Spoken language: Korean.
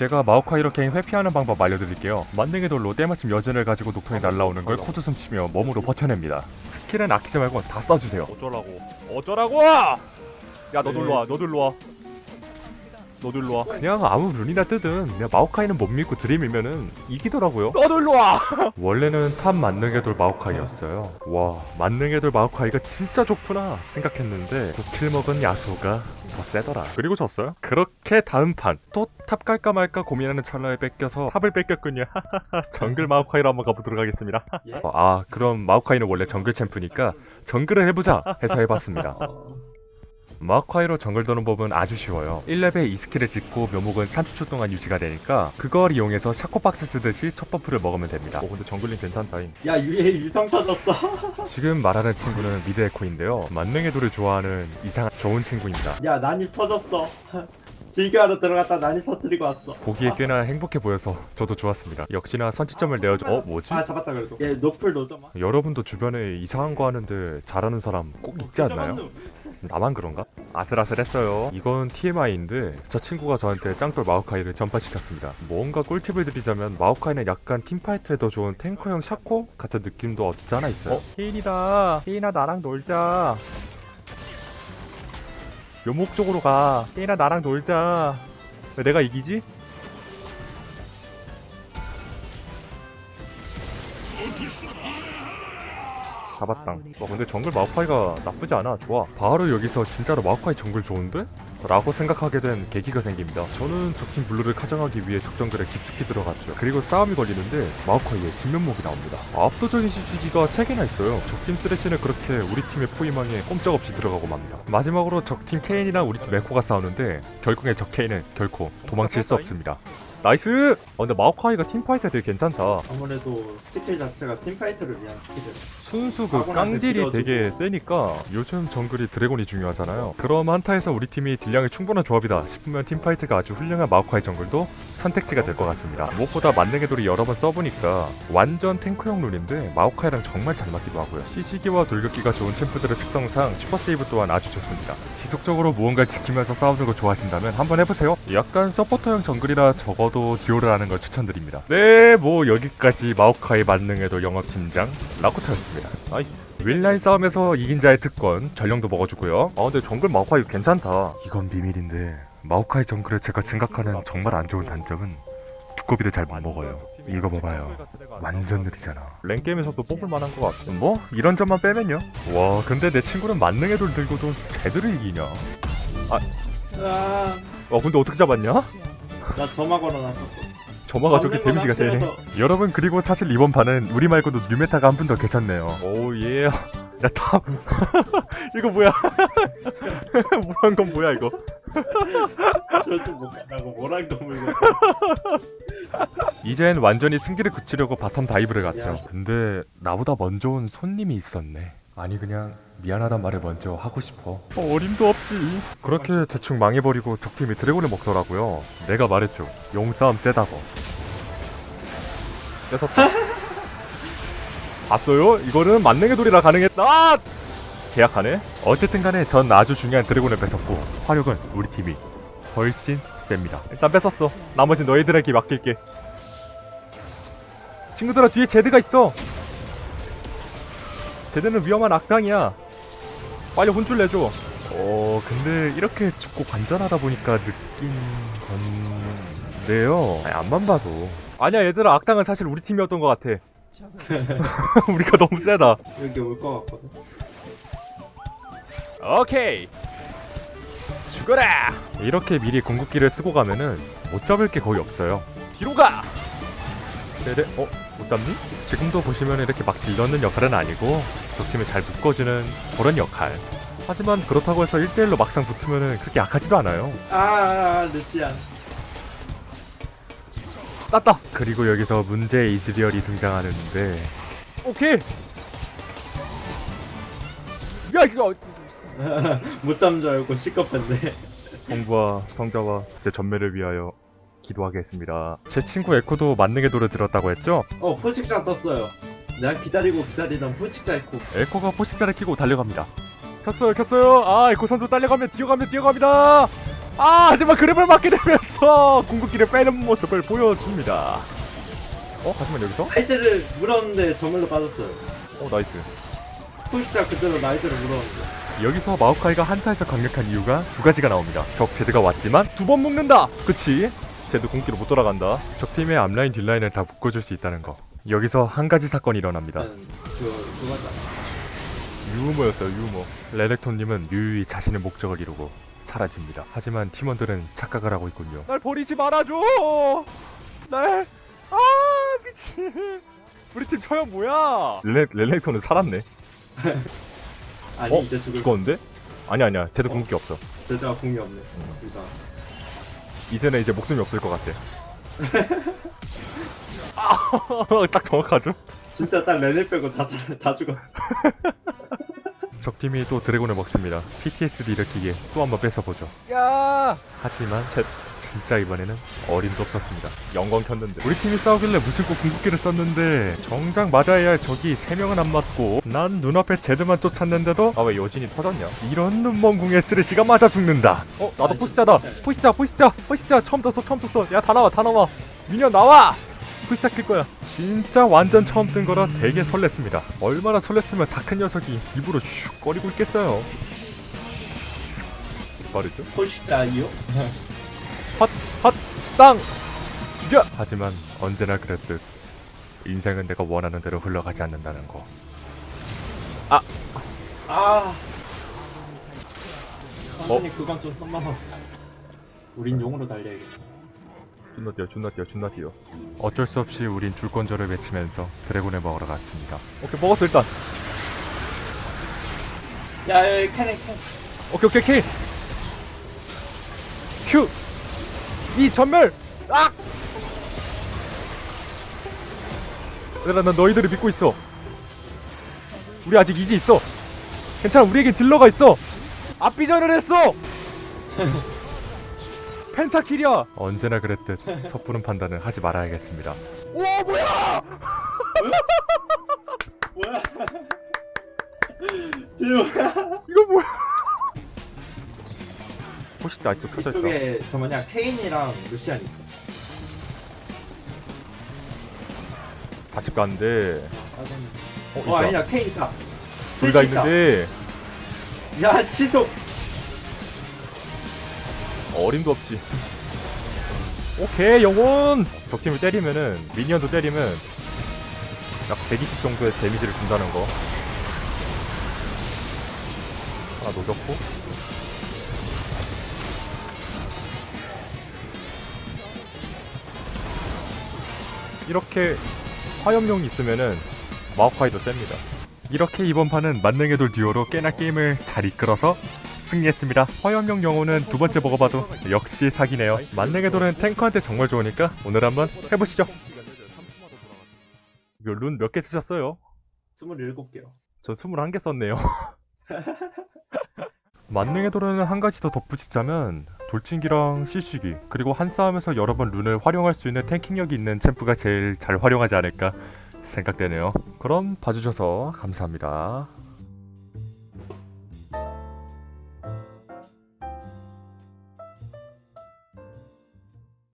제가 마오카이로 개인 회피하는 방법 알려드릴게요. 만능의 돌로 때마침 여진을 가지고 녹턴이 날라오는 걸 코드 숨 치며 몸으로 버텨냅니다. 스킬은 아끼지 말고 다 써주세요. 어쩌라고? 어쩌라고? 야너 놀러 와 너 놀러 와 너 놀러 와. 그냥 아무 rune이나 뜨든 그냥 마오카이는 못 믿고 들이밀면은 이기더라고요. 너 놀러 와! 원래는 top 만능의 돌 마오카이였어요. 와 만능의 돌 마오카이가 진짜 좋구나 생각했는데 도킬 먹은 야수가 더 세더라. 그리고 졌어요? 그렇게 다음 판. 또 top 갈까 말까 고민하는 찰나에 뺏겨서 top을 뺏겼군요. 정글 마오카이로 한번 가보도록 하겠습니다. 예? 아 그럼 마오카이는 원래 정글 champ니까 정글을 해보자 해서 해봤습니다 마오카이로 정글 도는 법은 아주 쉬워요. 1레벨 2스킬을 찍고 묘목은 30초 동안 유지가 되니까 그걸 이용해서 샤코 박스 쓰듯이 첫 buff를 먹으면 됩니다. 어 근데 jungling 괜찮다잉. 야 유해. 유성 터졌어. 지금 말하는 친구는 mid 에코인데요. 만능의 돌을 좋아하는 이상한 좋은 친구입니다. 야 난입 터졌어. 즐겨하러 들어갔다 난입 터뜨리고 왔어. 보기에 꽤나 행복해 보여서 저도 좋았습니다. 역시나 선취점을 내어줘 어 뭐지? 아 잡았다 그래도. 얘 노플 노점아? 여러분도 주변에 이상한 거 하는데 잘하는 사람 꼭 있지 않나요? 나만 그런가? 아슬아슬했어요. 이건 TMI인데 저 친구가 저한테 짱돌 마오카이를 전파시켰습니다. 뭔가 꿀팁을 드리자면 마오카이는 약간 팀파이트에 더 좋은 탱커형 샤코 같은 느낌도 없지 않아 있어요. 어 케인이다 케인아 나랑 놀자 묘목 쪽으로 가 케인아 나랑 놀자 왜 내가 이기지? 잡았당 와 근데 정글 마오카이가 나쁘지 않아 좋아 바로 여기서 진짜로 마오카이 정글 좋은데? 라고 생각하게 된 계기가 생깁니다. 저는 적팀 블루를 카정하기 위해 적정글에 깊숙이 들어갔죠. 그리고 싸움이 걸리는데 마오카이의 진면목이 나옵니다. 압도적인 CC기가 3개나 있어요. 적팀 쓰레쉬는 그렇게 우리 팀의 포위망에 꼼짝없이 들어가고 맙니다. 마지막으로 적팀 케인이랑 우리 팀 에코가 싸우는데 결국에 적 케인은 결코 도망칠 수 없습니다. Nice! 어, 근데 마오카이가 team fight가 되게 괜찮다. 아무래도 스킬 자체가 team fight를 위한 스킬이라 순수 그 깡딜이. 되게 세니까 요즘 정글이 드래곤이 중요하잖아요 그럼 한타에서 우리 팀이 딜량이 충분한 조합이다 싶으면 team fight가 아주 훌륭한 마오카이 정글도 선택지가 될 것 같습니다 무엇보다 만능의 돌이 여러 번 써보니까 완전 탱크형 rune인데 마오카이랑 정말 잘 맞기도 하고요 CC기와 돌격기가 좋은 champ들의 특성상 super save 또한 아주 좋습니다 지속적으로 무언가를 지키면서 싸우는 걸 좋아하신다면 한번 해보세요 약간 서포터형 정글이라 적어 도 듀오를 하는 걸 추천드립니다. 네 뭐 여기까지 마오카이 만능의 돌 영업팀장 라코타였습니다. Nice. 윌라인 싸움에서 이긴 자의 특권 전령도 먹어주고요. 아 근데 정글 마오카이 괜찮다. 이건 비밀인데 마오카이 정글에 제가 생각하는 정말 안 좋은 단점은 두꺼비를 잘 못 먹어요. 이거 봐봐요. 완전 느리잖아. 랭게임에서도 뽑을 만한 것 같아 뭐? 이런 점만 빼면요? 와 근데 내 친구는 만능의 돌 들고도 제대로 이기냐? 아, 와 근데 어떻게 잡았냐? 나 점화 걸어놨었어. 점화가 저렇게 데미지가 되네. 여러분 그리고 사실 이번 판은 우리 말고도 new meta가 한 분 더 계셨네요. Oh yeah. 야탑. 이거 뭐야? 뭐한 건 뭐야 이거? 저좀 못 간다고 뭐랑도 물고. 이젠 완전히 승기를 그치려고 bottom dive를 갔죠. 야. 근데 나보다 먼저 온 손님이 있었네. 아니 그냥 미안하단 말을 먼저 하고 싶어. 어림도 없지. 그렇게 대충 망해버리고 적팀이 드래곤을 먹더라고요. 내가 말했죠. 용싸움 세다고. 뺏었다 봤어요? 이거는 만능의 돌이라 가능했다. 아! 계약하네. 어쨌든 간에 전 아주 중요한 드래곤을 뺏었고 화력은 우리 팀이 훨씬 셉니다. 일단 뺏었어. 나머지 너희들에게 맡길게. 친구들아 뒤에 제드가 있어. 제드는 위험한 악당이야 빨리 혼쭐 내줘. 어 근데 이렇게 죽고 관전하다 보니까 느낀 건데요. 아니, 앞만 봐도. 아니야 얘들아. 악당은 사실 우리 팀이었던 것 같아. 우리가 너무 세다. 여기 올 것 같거든. 오케이. 죽어라. 이렇게 미리 궁극기를 쓰고 가면은 못 잡을 게 거의 없어요. 뒤로 가. 네네. 어? 못 잡니? 지금도 보시면 이렇게 막 딜넣는 역할은 아니고 적팀을 잘 묶어주는 그런 역할. 하지만 그렇다고 해서 1대1로 막상 붙으면은 그렇게 약하지도 않아요. 아, 아, 아 루시안. 땄다! 그리고 여기서 문제의 이즈리얼이 등장하는데. 오케이! 야 이거! 못 잡는 줄 알고 시겁했네. 성부와 성자와 제 전매를 위하여 기도하겠습니다 제 친구 에코도 만능의 돌을 들었다고 했죠? 어 포식자 떴어요 내가 기다리고 기다리던 포식자 있고 에코가 포식자를 키고 달려갑니다 켰어요 켰어요 아 에코 선수 달려가면 뛰어가면 뛰어갑니다 아 하지만 grab을 맞게 되면서 궁극기를 빼는 모습을 보여줍니다 어? 하지만 여기서? 라이즈를 물었는데 정말로 빠졌어요. 어 nice 푸시작 그대로 라이즈를 물었는데. 여기서 마오카이가 한타에서 강력한 이유가 두 가지가 나옵니다. 적 제드가 왔지만 두 번 묶는다 그치 쟤도 궁기로 못 돌아간다 적팀의 앞라인 뒷라인을 다 묶어줄 수 있다는 거. 여기서 한 가지 사건이 일어납니다. 그 그거잖아. 유머였어요 유머 레렉톤님은 유유히 자신의 목적을 이루고 사라집니다. 하지만 팀원들은 착각을 하고 있군요. 날 버리지 말아줘 날 아 미친 우리 팀 처형 뭐야 레, 레렉톤은 살았네. 아니 어? 이제 죽을 죽었는데? 아니 아니야 쟤도 어? 궁극기 없어 제대가 공이 없네. 그러니까 이제는 이제 목숨이 없을 것 같아 딱 정확하죠? 진짜 딱 레벨 빼고 다, 다, 다 죽었어. 적팀이 또 드래곤을 먹습니다. PTSD 일으키기에 또 한번 뺏어보죠. 야 하지만 제, 진짜 이번에는 어림도 없었습니다. 영광 켰는데 우리 팀이 싸우길래 무슨 꼭 궁극기를 썼는데 정작 맞아야 할 적이 3명은 안 맞고 난 눈앞에 제드만 쫓았는데도 아 왜 여진이 터졌냐? 이런 눈먼 궁에 쓰레쉬가 맞아 죽는다. 어 나도 포시자다 포시자 포시자 포시자 처음 떴어 처음 떴어 야 다 나와 다 나와 미니언 나와 포시자 킬 거야 진짜 완전 처음 뜬 거라 되게 설렜습니다. 얼마나 설렜으면 다 큰 녀석이 입으로 슉 거리고 있겠어요. 빠르죠? 푸시작 이요? 땅 죽여 하지만 언제나 그랬듯 인생은 내가 원하는 대로 흘러가지 않는다는 거. 아. 어? 선생님 그건 좀 썸마워. 우린 용으로 달려야겠다. 존나 뛰어 존나 뛰어 존나 뛰어 어쩔 수 없이 우린 줄건조를 외치면서 드래곤을 먹으러 갔습니다. 오케이 먹었어 일단 야, 야, 야, 캐네, 캐. 오케이 오케이 킬 큐! 이 전멸! 아! 얘들아 난 너희들을 믿고 있어 우리 아직 이지 있어 괜찮아 우리에겐 딜러가 있어 앞비전을 했어 펜타킬이야 언제나 그랬듯 섣부른 판단은 하지 말아야겠습니다. 오 뭐야 뭐야? 딜 뭐야? 이거 뭐야 혹시 아직도 켜져 있다 이쪽에 저 뭐냐 케인이랑 루시안 있어. 다집 가는데 어, 어, 어 있다. 아니야 케인 있다. 둘 다. 있는데 야 치속. 어림도 없지. 오케이 영혼. 적팀을 때리면은 미니언도 때리면 약 120 정도의 데미지를 준다는 거. 하나 녹였고. 이렇게 화염용이 있으면은 마오카이도 셉니다. 이렇게 이번 판은 만능의 돌 듀오로 꽤나 게임을 잘 이끌어서 승리했습니다. 화염용 영혼은 두 번째 먹어봐도 역시 사기네요. 만능의 돌은 탱커한테 정말 좋으니까 오늘 한번 해보시죠. 룬 몇 개 쓰셨어요? 27개요. 전 21개 썼네요. 만능의 돌은 한 가지 더 덧붙이자면 돌진기랑 CC기 그리고 한 싸움에서 여러 번 룬을 활용할 수 있는 탱킹력이 있는 챔프가 제일 잘 활용하지 않을까 생각되네요. 그럼 봐주셔서 감사합니다.